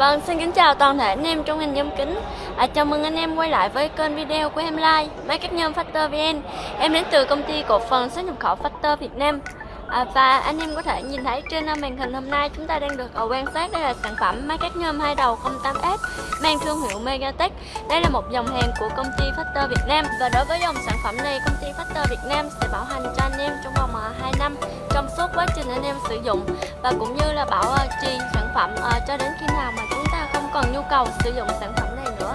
Vâng, xin kính chào toàn thể anh em trong ngành nhôm kính. À, Chào mừng anh em quay lại với kênh video của em Lai Máy cắt nhôm Factor VN Em đến từ công ty cổ phần xuất nhập khẩu Factor Việt Nam. À, Và anh em có thể nhìn thấy trên màn hình hôm nay chúng ta đang được ờ, quan sát Đây là sản phẩm máy cắt nhôm hai đầu 08S mang thương hiệu Megatech. Đây là một dòng hàng của công ty Factor Việt Nam. Và đối với dòng sản phẩm này, công ty Factor Việt Nam sẽ bảo hành cho anh em trong vòng ờ, 2 năm Trong suốt quá trình anh em sử dụng. Và cũng như là bảo ờ, trì sản phẩm cho đến khi nào mà còn nhu cầu sử dụng sản phẩm này nữa.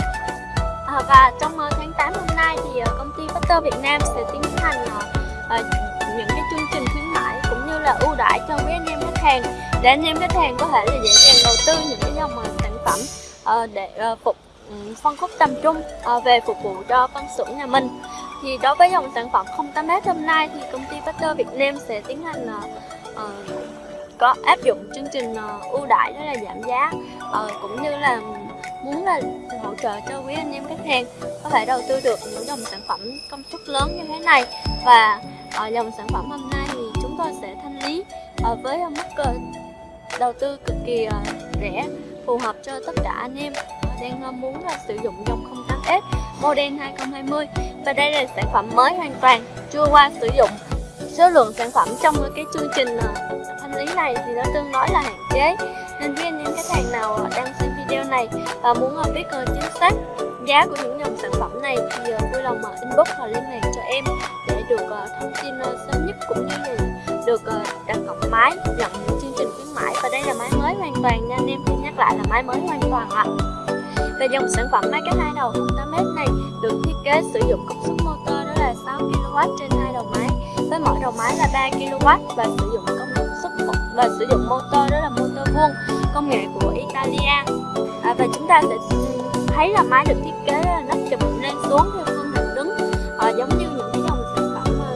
À, và trong ờ, tháng 8 hôm nay thì ờ, công ty Factor Việt Nam sẽ tiến hành à, những cái chương trình khuyến mãi cũng như là ưu đãi cho quý anh em khách hàng. Để anh em khách hàng có thể là dễ dàng đầu tư những cái dòng sản phẩm à, để à, phục ừ, phân khúc tầm trung à, về phục vụ cho phân xưởng nhà mình. Thì đối với dòng sản phẩm 08m hôm nay thì công ty Factor Việt Nam sẽ tiến hành à, có áp dụng chương trình ờ, ưu đãi đó là giảm giá. Ờ, cũng như là muốn là hỗ trợ cho quý anh em khách hàng có thể đầu tư được những dòng sản phẩm công suất lớn như thế này. Và ở dòng sản phẩm hôm nay thì chúng tôi sẽ thanh lý với mức đầu tư cực kỳ rẻ, phù hợp cho tất cả anh em đang muốn là sử dụng dòng 08S model 2020 và đây là sản phẩm mới hoàn toàn chưa qua sử dụng. Số lượng sản phẩm trong cái chương trình lý này thì nó tương đối là hạn chế. Nên với anh em khách hàng nào đang xem video này và muốn biết ờ, chính xác giá của những dòng sản phẩm này thì ờ, vui lòng ờ, inbox hoặc liên hệ cho em để được thông tin sớm nhất cũng như là được đặt cọc máy nhận những chương trình khuyến mãi. Và đây là máy mới hoàn toàn nha, anh em xin nhắc lại là máy mới hoàn toàn ạ. Về dòng sản phẩm máy cắt hai đầu 8m này được thiết kế sử dụng công suất motor đó là 6 kW trên hai đầu máy. Với mỗi đầu máy là 3 kW và sử dụng công và sử dụng motor đó là motor vuông công nghệ của Italia. À, và chúng ta sẽ thấy là máy được thiết kế là nắp chụp lên xuống theo phương hình đứng à, giống như những cái dòng sản phẩm à,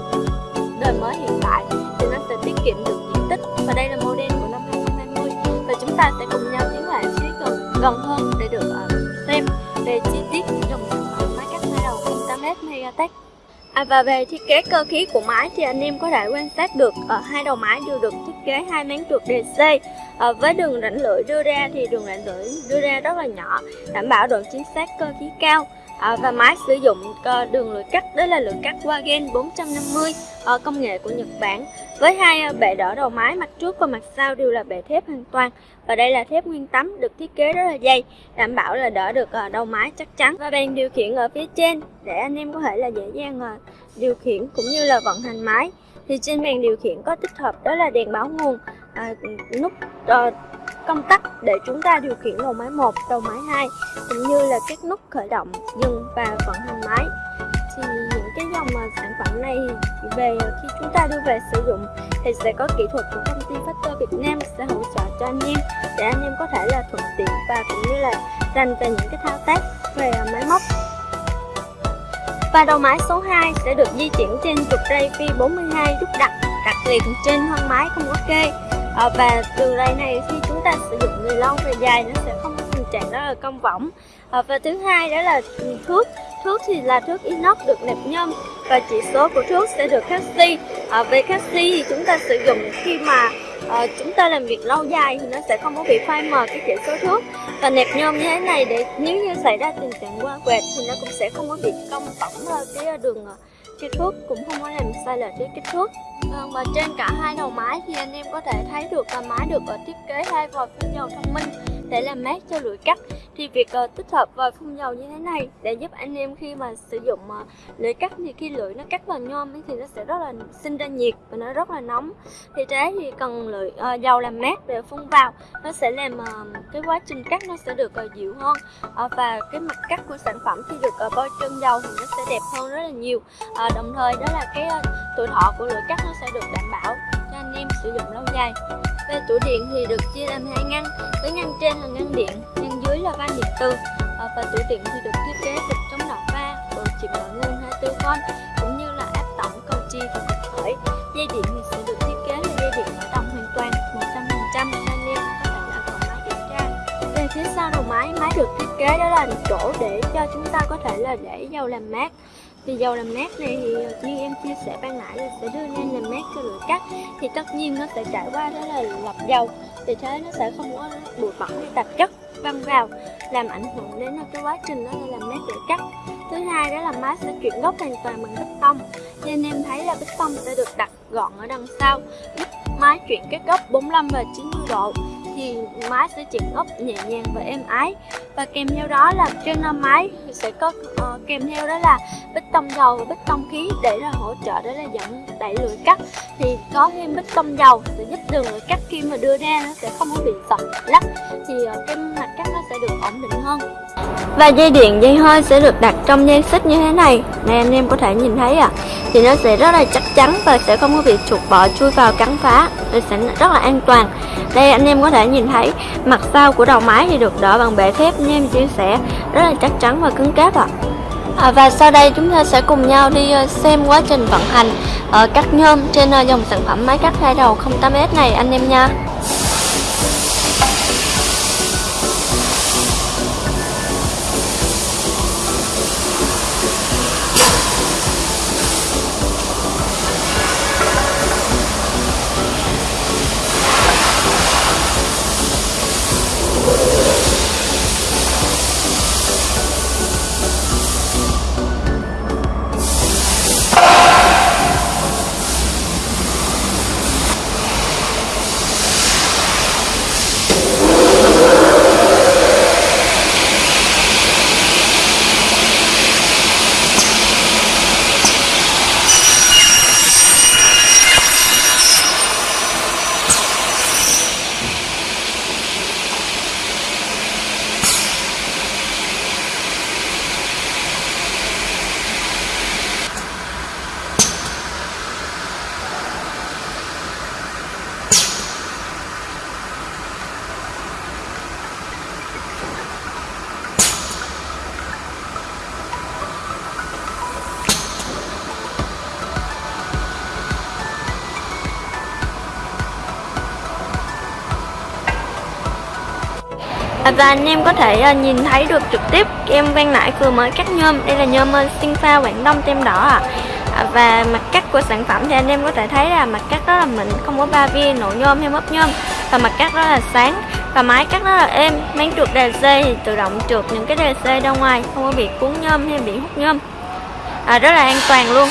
đời mới hiện tại. Thì nó sẽ tiết kiệm được diện tích và đây là model của năm 2020 và chúng ta sẽ cùng nhau tiến lại phía gần, gần hơn để được uh, xem về chi tiết dòng sản phẩm máy cắt hai đầu 08S Megatech À, và về thiết kế cơ khí của máy thì anh em có thể quan sát được ở hai đầu máy đều được thiết kế hai máng trượt DC à, ờ, với đường rãnh lưỡi đưa ra thì đường rãnh lưỡi đưa ra rất là nhỏ đảm bảo độ chính xác cơ khí cao à, và máy sử dụng ờ, đường lưỡi cắt đó là lưỡi cắt Wagen 450 à, ờ, công nghệ của Nhật Bản. Với hai ờ, bệ đỡ đầu máy mặt trước và mặt sau đều là bệ thép hoàn toàn. Và đây là thép nguyên tấm được thiết kế rất là dày đảm bảo là đỡ được đầu máy chắc chắn. Và bàn điều khiển ở phía trên để anh em có thể là dễ dàng điều khiển cũng như là vận hành máy. Thì trên bàn điều khiển có tích hợp đó là đèn báo nguồn à, nút uh, công tắc để chúng ta điều khiển đầu máy 1, đầu máy 2 cũng như là các nút khởi động, dừng và vận hành máy. Thì những cái dòng mà sản phẩm này về khi chúng ta đưa về sử dụng thì sẽ có kỹ thuật của công ty Factor Việt Nam sẽ hỗ trợ cho anh em để anh em có thể là thuận tiện và cũng như là dành về những cái thao tác về à, máy móc. Và đầu máy số 2 sẽ được di chuyển trên trục ray phi 42 giúp đặt đặt liền trên thân máy không có kê à, và đường ray này khi chúng ta sử dụng người lâu về dài nó sẽ không có tình trạng đó là cong võng. À, và thứ hai đó là thuốc. Thuốc thì là thuốc inox được nẹp nhôm và chỉ số của thuốc sẽ được canxi à, về canxi thì chúng ta sử dụng khi mà à, chúng ta làm việc lâu dài thì nó sẽ không có bị phai mờ cái chỉ số thuốc. Và nẹp nhôm như thế này để nếu như xảy ra tình trạng qua quẹt thì nó cũng sẽ không có bị cong võng cái đường à, kích thước cũng không có làm sai lệch cái kích thước. Vâng, và trên cả hai đầu máy thì anh em có thể thấy được là máy được ờ, thiết kế hai vòi phun dầu thông minh để làm mát cho lưỡi cắt. Thì việc uh, tích hợp vòi phun dầu như thế này để giúp anh em khi mà sử dụng uh, lưỡi cắt thì khi lưỡi nó cắt vào nhôm ấy thì nó sẽ rất là sinh ra nhiệt và nó rất là nóng. Thì thế thì cần lưỡi uh, dầu làm mát để phun vào. Nó sẽ làm uh, cái quá trình cắt nó sẽ được uh, dịu hơn. Uh, và cái mặt cắt của sản phẩm khi được uh, bôi trơn dầu thì nó sẽ đẹp hơn rất là nhiều. Uh, đồng thời đó là cái uh, tuổi thọ của lưỡi cắt nó sẽ được đảm bảo cho anh em sử dụng lâu dài về tủ điện thì được chia làm hai ngăn, với ngăn trên là ngăn điện, ngăn dưới là van điện từ ờ, và tủ điện thì được thiết kế được chống đảo va bộ chỉnh nội nguồn 24 v cũng như là áp tổng cầu chi và cực khởi. Dây điện thì sẽ được thiết kế là dây điện mở đồng hoàn toàn 100% nên em có thể là còn máy kiểm tra. Về phía sau đầu máy máy được thiết kế đó là chỗ để cho chúng ta có thể là để dầu làm mát thì dầu làm mát này thì ờ, như em chia sẻ ban nãy là sẽ đưa lên làm mát cho lưỡi cắt. Thì tất nhiên nó sẽ trải qua đó là lọc dầu. Vì thế nó sẽ không có bụi bẩn hay tạp chất, văng vào, làm ảnh hưởng đến cái quá trình đó là làm mát lưỡi cắt. Thứ hai đó là máy sẽ chuyển gốc hoàn toàn bằng bích tông. Nên em thấy là bích tông sẽ được đặt gọn ở đằng sau. Giúp máy chuyển các góc 45 và 90 độ thì máy sẽ chuyển ốc nhẹ nhàng và êm ái. Và kèm theo đó là trên máy sẽ có uh, kèm theo đó là bích tông dầu và bích tông khí để là hỗ trợ đó là dẫn đẩy lưỡi cắt. Thì có thêm bích tông dầu sẽ giúp đường lưỡi cắt khi mà đưa ra nó sẽ không có bị sập lắc. Thì uh, cái mặt cắt nó sẽ được ổn định hơn và dây điện dây hơi sẽ được đặt trong dây xích như thế này. Này anh em có thể nhìn thấy à thì nó sẽ rất là chắc chắn và sẽ không có bị chuột bọ chui vào cắn phá. Thì sẽ rất là an toàn. Đây anh em có thể nhìn thấy mặt sau của đầu máy thì được đỡ bằng bệ thép. Như em chia sẻ rất là chắc chắn và cứng cáp ạ. À. À, và sau đây chúng ta sẽ cùng nhau đi ờ, xem quá trình vận hành ở cắt nhôm trên ờ, dòng sản phẩm máy cắt hai đầu 08S này anh em nha. Và anh em có thể ờ, nhìn thấy được trực tiếp em ban nãy vừa mới cắt nhôm. Đây là nhôm ờ, sinh pha quảng đông tem đỏ ạ. À và mặt cắt của sản phẩm thì anh em có thể thấy là mặt cắt đó là mình không có ba viên nổ nhôm hay mất nhôm. Và mặt cắt đó là sáng và máy cắt rất là êm. Máy trượt đề thì tự động trượt những cái đề ra ngoài không có bị cuốn nhôm hay bị hút nhôm. À, rất là an toàn luôn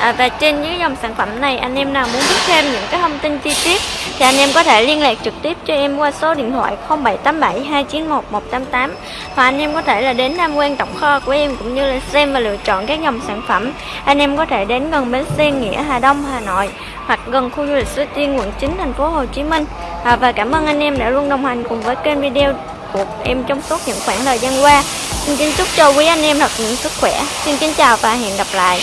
à, và trên những dòng sản phẩm này anh em nào muốn biết thêm những cái thông tin chi tiết thì anh em có thể liên lạc trực tiếp cho em qua số điện thoại 0787 291 188 hoặc anh em có thể là đến tham quan tổng kho của em cũng như là xem và lựa chọn các dòng sản phẩm. Anh em có thể đến gần bến xe nghĩa Hà Đông Hà Nội hoặc gần khu du lịch Suối Tiên quận 9 thành phố Hồ Chí Minh. À, và cảm ơn anh em đã luôn đồng hành cùng với kênh video của em trong suốt những khoảng thời gian qua. Xin kính chúc cho quý anh em thật những sức khỏe. Xin kính chào và hẹn gặp lại.